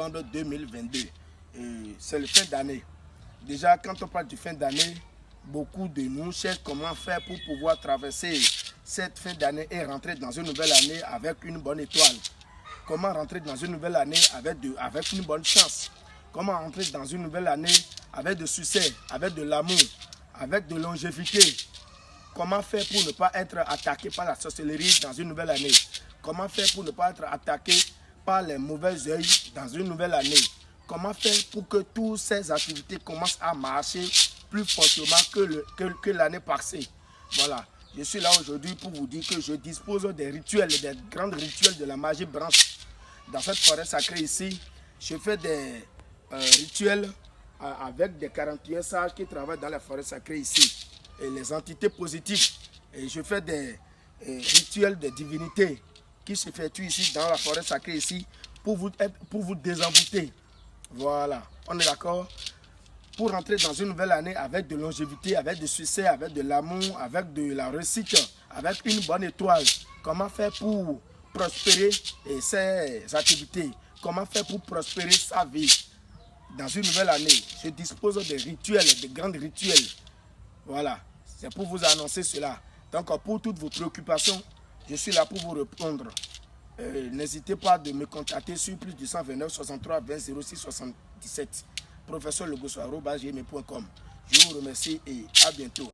novembre 2022. C'est le fin d'année. Déjà, quand on parle du fin d'année, beaucoup de nous cherchent comment faire pour pouvoir traverser cette fin d'année et rentrer dans une nouvelle année avec une bonne étoile. Comment rentrer dans une nouvelle année avec, de, avec une bonne chance? Comment rentrer dans une nouvelle année avec de succès, avec de l'amour, avec de longévité? Comment faire pour ne pas être attaqué par la sorcellerie dans une nouvelle année? Comment faire pour ne pas être attaqué les mauvais yeux dans une nouvelle année. Comment faire pour que toutes ces activités commencent à marcher plus fortement que l'année passée? Voilà. Je suis là aujourd'hui pour vous dire que je dispose des rituels, des grands rituels de la magie branche. Dans cette forêt sacrée ici, je fais des euh, rituels euh, avec des 41 sages qui travaillent dans la forêt sacrée ici. Et les entités positives. Et je fais des euh, rituels de divinité qui s'effectuent ici dans la forêt sacrée ici pour vous, pour vous désembouter? Voilà, on est d'accord? Pour rentrer dans une nouvelle année avec de longévité, avec du succès, avec de l'amour, avec de la réussite, avec une bonne étoile. Comment faire pour prospérer ses activités? Comment faire pour prospérer sa vie? Dans une nouvelle année Je dispose de rituels, de grands rituels. Voilà, c'est pour vous annoncer cela. Donc pour toutes vos préoccupations, je suis là pour vous répondre. Euh, n'hésitez pas de me contacter sur plus de 129 63 20 06 77. Professeur Je vous remercie et à bientôt.